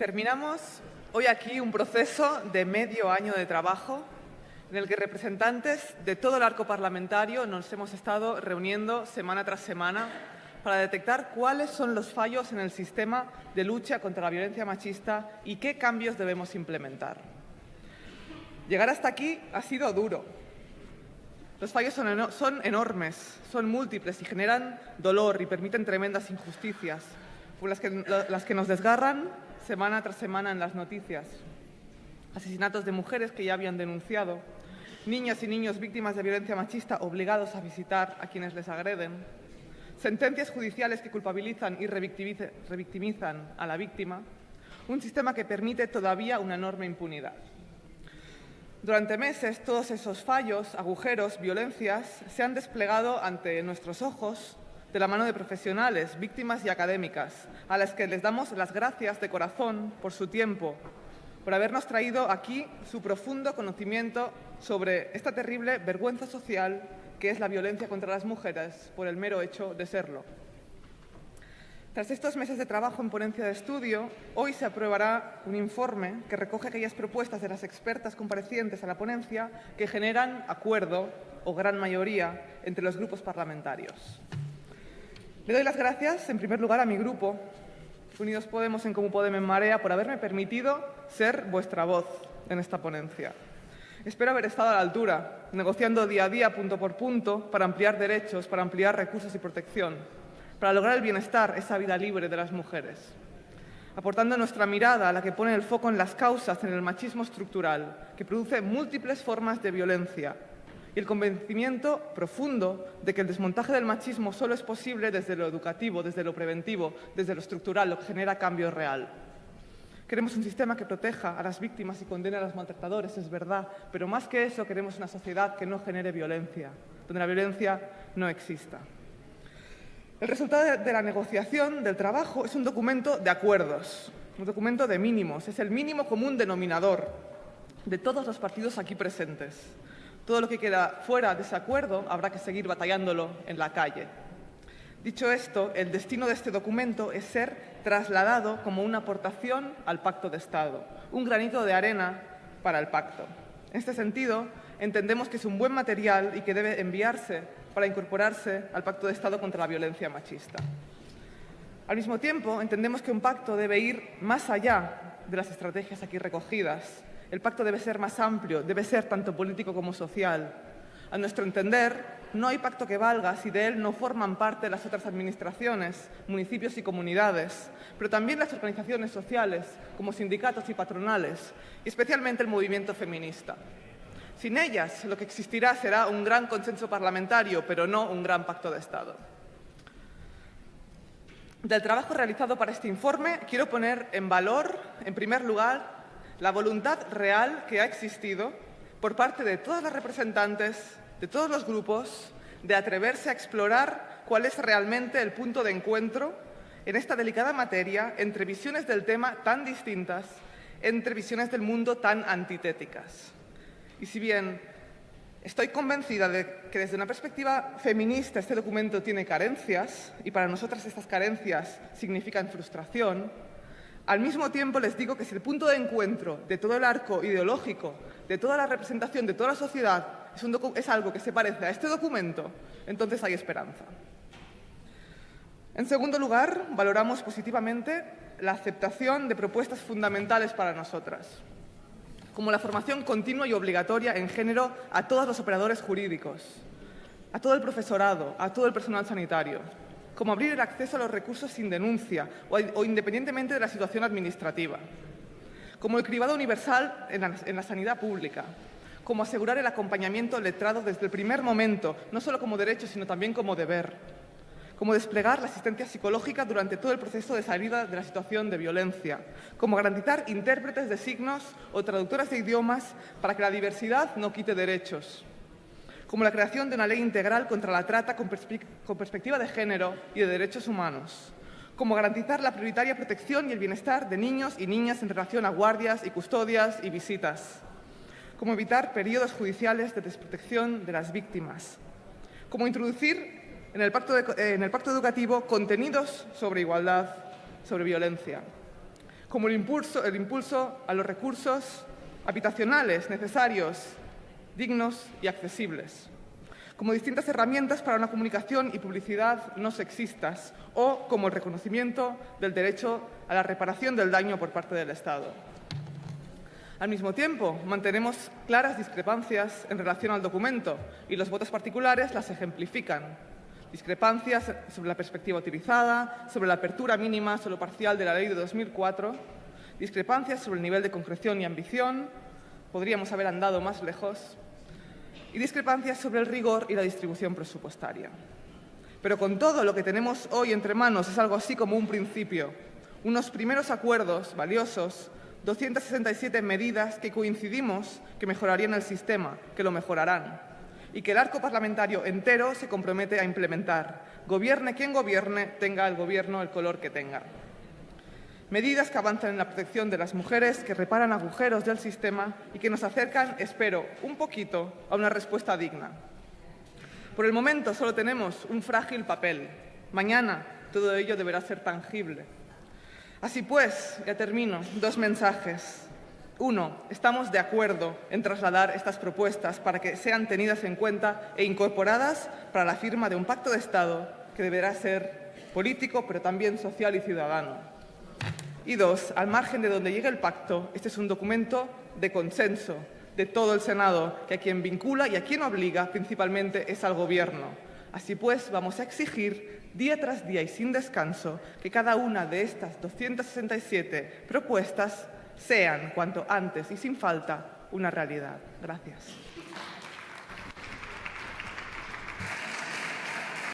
Terminamos hoy aquí un proceso de medio año de trabajo en el que representantes de todo el arco parlamentario nos hemos estado reuniendo semana tras semana para detectar cuáles son los fallos en el sistema de lucha contra la violencia machista y qué cambios debemos implementar. Llegar hasta aquí ha sido duro. Los fallos son, enormes, son múltiples y generan dolor y permiten tremendas injusticias, las que, las que nos desgarran semana tras semana en las noticias. Asesinatos de mujeres que ya habían denunciado, niñas y niños víctimas de violencia machista obligados a visitar a quienes les agreden, sentencias judiciales que culpabilizan y revictimizan a la víctima, un sistema que permite todavía una enorme impunidad. Durante meses, todos esos fallos, agujeros, violencias se han desplegado ante nuestros ojos de la mano de profesionales, víctimas y académicas, a las que les damos las gracias de corazón por su tiempo, por habernos traído aquí su profundo conocimiento sobre esta terrible vergüenza social que es la violencia contra las mujeres por el mero hecho de serlo. Tras estos meses de trabajo en ponencia de estudio, hoy se aprobará un informe que recoge aquellas propuestas de las expertas comparecientes a la ponencia que generan acuerdo o gran mayoría entre los grupos parlamentarios. Le doy las gracias, en primer lugar, a mi grupo, Unidos Podemos en Como Podemos en Marea, por haberme permitido ser vuestra voz en esta ponencia. Espero haber estado a la altura, negociando día a día, punto por punto, para ampliar derechos, para ampliar recursos y protección, para lograr el bienestar, esa vida libre de las mujeres, aportando nuestra mirada a la que pone el foco en las causas, en el machismo estructural, que produce múltiples formas de violencia, y el convencimiento profundo de que el desmontaje del machismo solo es posible desde lo educativo, desde lo preventivo, desde lo estructural, lo que genera cambio real. Queremos un sistema que proteja a las víctimas y condene a los maltratadores, es verdad, pero más que eso queremos una sociedad que no genere violencia, donde la violencia no exista. El resultado de la negociación, del trabajo, es un documento de acuerdos, un documento de mínimos, es el mínimo común denominador de todos los partidos aquí presentes. Todo lo que queda fuera de ese acuerdo habrá que seguir batallándolo en la calle. Dicho esto, el destino de este documento es ser trasladado como una aportación al Pacto de Estado, un granito de arena para el pacto. En este sentido, entendemos que es un buen material y que debe enviarse para incorporarse al Pacto de Estado contra la violencia machista. Al mismo tiempo, entendemos que un pacto debe ir más allá de las estrategias aquí recogidas el pacto debe ser más amplio, debe ser tanto político como social. A nuestro entender, no hay pacto que valga si de él no forman parte las otras administraciones, municipios y comunidades, pero también las organizaciones sociales, como sindicatos y patronales, y especialmente el movimiento feminista. Sin ellas, lo que existirá será un gran consenso parlamentario, pero no un gran pacto de Estado. Del trabajo realizado para este informe, quiero poner en valor, en primer lugar, la voluntad real que ha existido por parte de todas las representantes, de todos los grupos, de atreverse a explorar cuál es realmente el punto de encuentro en esta delicada materia entre visiones del tema tan distintas, entre visiones del mundo tan antitéticas. Y si bien estoy convencida de que desde una perspectiva feminista este documento tiene carencias, y para nosotras estas carencias significan frustración, al mismo tiempo les digo que si el punto de encuentro de todo el arco ideológico, de toda la representación, de toda la sociedad, es, algo que se parece a este documento, entonces hay esperanza. En segundo lugar, valoramos positivamente la aceptación de propuestas fundamentales para nosotras, como la formación continua y obligatoria en género a todos los operadores jurídicos, a todo el profesorado, a todo el personal sanitario, como abrir el acceso a los recursos sin denuncia o, independientemente de la situación administrativa, como el cribado universal en la, sanidad pública, como asegurar el acompañamiento letrado desde el primer momento, no solo como derecho, sino también como deber, como desplegar la asistencia psicológica durante todo el proceso de salida de la situación de violencia, como garantizar intérpretes de signos o traductoras de idiomas para que la diversidad no quite derechos, como la creación de una ley integral contra la trata con, perspectiva de género y de derechos humanos, como garantizar la prioritaria protección y el bienestar de niños y niñas en relación a guardias y custodias y visitas, como evitar periodos judiciales de desprotección de las víctimas, como introducir en el pacto, educativo contenidos sobre igualdad, sobre violencia, como el impulso a los recursos habitacionales necesarios, dignos y accesibles, como distintas herramientas para una comunicación y publicidad no sexistas o como el reconocimiento del derecho a la reparación del daño por parte del Estado. Al mismo tiempo, mantenemos claras discrepancias en relación al documento y los votos particulares las ejemplifican. Discrepancias sobre la perspectiva utilizada, sobre la apertura mínima solo parcial de la Ley de 2004, discrepancias sobre el nivel de concreción y ambición, podríamos haber andado más lejos, y discrepancias sobre el rigor y la distribución presupuestaria. Pero con todo lo que tenemos hoy entre manos es algo así como un principio, unos primeros acuerdos valiosos 267 medidas que coincidimos que mejorarían el sistema, que lo mejorarán, y que el arco parlamentario entero se compromete a implementar, gobierne quien gobierne, tenga el gobierno el color que tenga. Medidas que avanzan en la protección de las mujeres, que reparan agujeros del sistema y que nos acercan, espero, un poquito a una respuesta digna. Por el momento solo tenemos un frágil papel. Mañana todo ello deberá ser tangible. Así pues, ya termino, dos mensajes. Uno, estamos de acuerdo en trasladar estas propuestas para que sean tenidas en cuenta e incorporadas para la firma de un pacto de Estado que deberá ser político, pero también social y ciudadano. Y dos, al margen de donde llegue el pacto, este es un documento de consenso de todo el Senado, que a quien vincula y a quien obliga principalmente es al Gobierno. Así pues, vamos a exigir día tras día y sin descanso, que cada una de estas 267 propuestas sean, cuanto antes y sin falta, una realidad. Gracias.